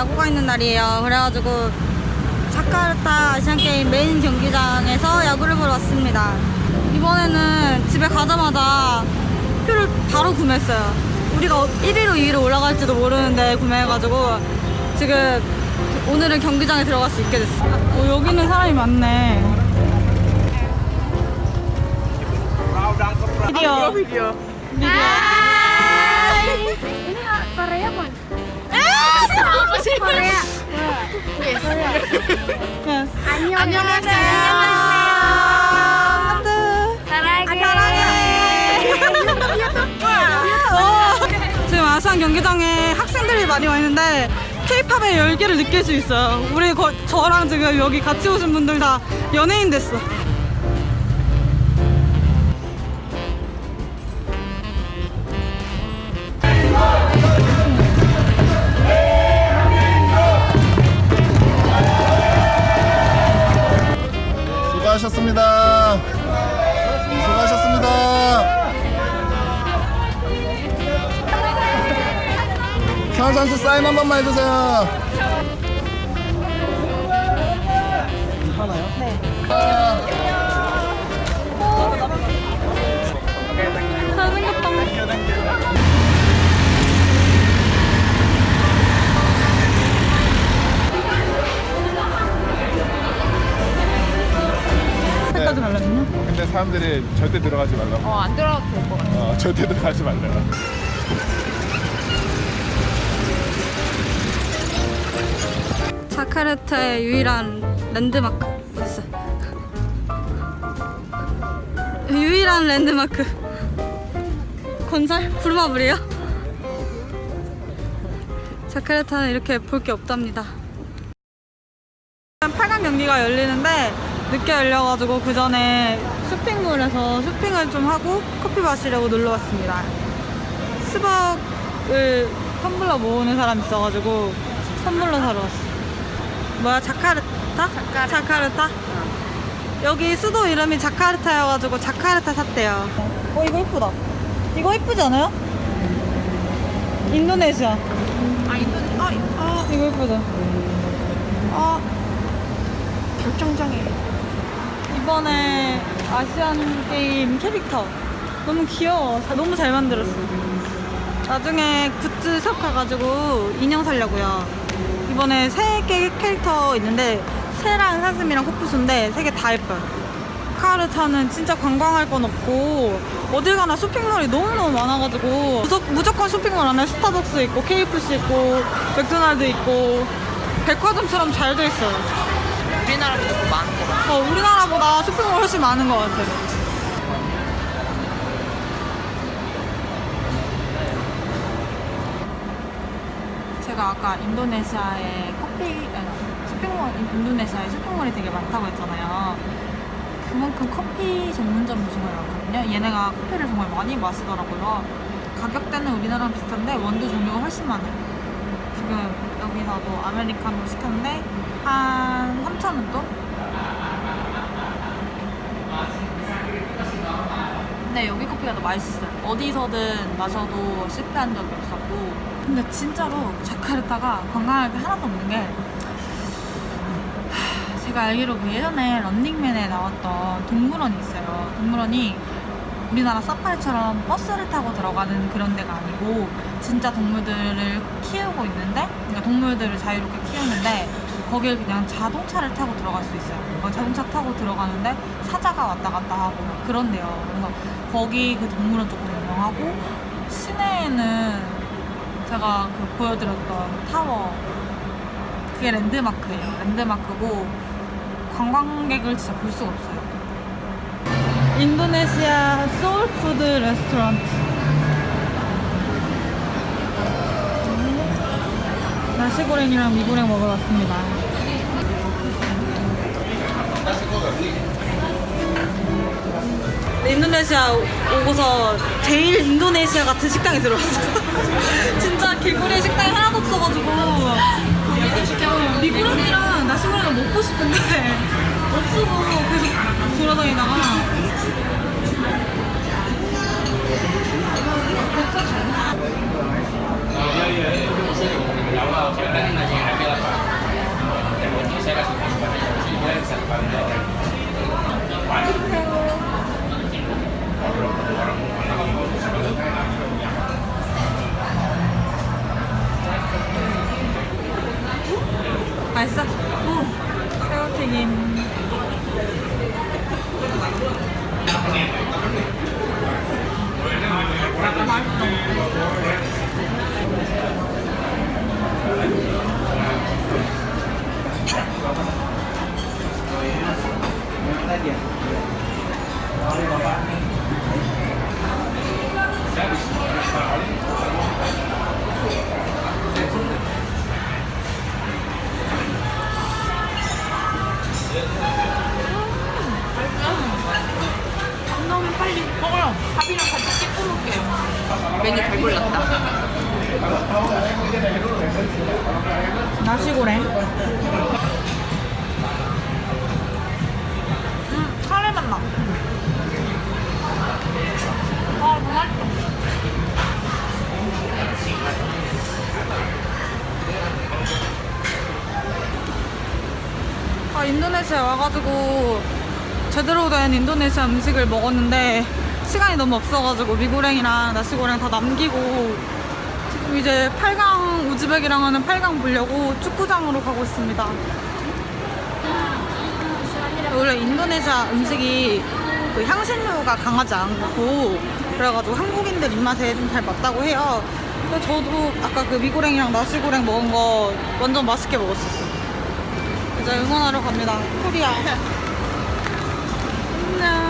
야구가 있는 날이에요. 그래가지고 자카르타 아시안게임 메인 경기장에서 야구를 보러 왔습니다. 이번에는 집에 가자마자 표를 바로 구매했어요. 우리가 1위로 2위로 올라갈지도 모르는데 구매해가지고 지금 오늘은 경기장에 들어갈 수 있게 됐어. 어, 여기는 사람이 많네. 비디오. 비디오. Ini Korea kan? 안녕하세요. 하트. 사랑해. 어. 지금 아시안 경기장에 학생들이 많이 와 있는데 K-팝의 열기를 느낄 수 있어요. 우리 거, 저랑 지금 여기 같이 오신 분들 다 연예인 됐어. 현 선수 사인 한 번만 해주세요. 색까지 달라졌나? 근데 사람들이 절대 들어가지 말라고. 어, 안 들어가도 될 것 같아. 어, 절대 들어가지 말래요. 자카르타의 유일한 랜드마크 있어. 유일한 랜드마크 건설 부르마블이요? 자카르타는 이렇게 볼 게 없답니다. 8강 경기가 열리는데 늦게 열려가지고 그 전에 쇼핑몰에서 쇼핑을 좀 하고 커피 마시려고 놀러 왔습니다. 스벅을 텀블러 모으는 사람 있어가지고 선물로 사러 왔어. 뭐야 자카르타? 자카르타. 자카르타? 여기 수도 이름이 자카르타여가지고 자카르타 샀대요. 어 이거 이쁘다. 이거 이쁘지 않아요? 인도네시아. 아, 인도네. 아, 아, 이거 이쁘죠? 아 결정장애. 이번에 아시안 게임 캐릭터 너무 귀여워. 자- 너무 잘 만들었어. 나중에 굿즈샵 가가지고 인형 사려고요. 이번에 세 개 캐릭터 있는데 새랑 사슴이랑 코뿔소인데 세 개 다 예뻐요. 자카르타는 진짜 관광할 건 없고 어딜 가나 쇼핑몰이 너무너무 많아가지고 무조, 무조건 쇼핑몰 안에 스타벅스 있고 KFC 있고 맥도날드 있고 백화점처럼 잘 돼 있어요. 우리나라보다 더 많은 것 같아. 어, 우리나라보다 쇼핑몰 훨씬 많은 것 같아. 제가 아까 인도네시아에 커피, 쇼핑몰, 인도네시아에 쇼핑몰이 되게 많다고 했잖아요. 그만큼 커피 전문점이 정말 많거든요. 얘네가 커피를 정말 많이 마시더라고요. 가격대는 우리나라랑 비슷한데 원두 종류가 훨씬 많아요. 지금 여기서도 아메리카노 시켰는데 한 3,000원 돈? 근데 여기 커피가 더 맛있어요. 어디서든 마셔도 실패한 적이 없었고. 근데 진짜로 자카르타가 관광할 게 하나도 없는 게 하, 제가 알기로 그 예전에 런닝맨에 나왔던 동물원이 있어요. 동물원이 우리나라 사파리처럼 버스를 타고 들어가는 그런 데가 아니고 진짜 동물들을 키우고 있는데 그러니까 동물들을 자유롭게 키우는데 거길 그냥 자동차를 타고 들어갈 수 있어요. 어, 자동차 타고 들어가는데 사자가 왔다 갔다 하고 막 그런데요. 그래서 거기 그 동물원 조금 유명하고 시내에는 제가 그 보여드렸던 타워 그게 랜드마크예요. 랜드마크고 관광객을 진짜 볼 수가 없어요. 인도네시아 soul food restaurant 나시고랭이랑 미고랭 먹으러 왔습니다 인도네시아 오고서 제일 인도네시아 같은 식당에 들어왔어 진짜 길거리에 식당이 하나도 없어가지고. 어, 미고랭이랑 나시고랭을 먹고 싶은데 없어서 계속 돌아다니다가 너무 빨리 먹어요 밥이랑 같이 찍어 먹게요 메뉴 잘 골랐다 나시고랭 인도네시아 와가지고 제대로 된 인도네시아 음식을 먹었는데 시간이 너무 없어가지고 미고랭이랑 나시고랭 다 남기고 지금 이제 8강 우즈벡이랑 하는 8강 보려고 축구장으로 가고 있습니다. 원래 인도네시아 음식이 그 향신료가 강하지 않고 그래가지고 한국인들 입맛에 좀 잘 맞다고 해요. 그래서 저도 아까 그 미고랭이랑 나시고랭 먹은 거 완전 맛있게 먹었었어요. 이제 응원하러 갑니다. 코리아. 안녕.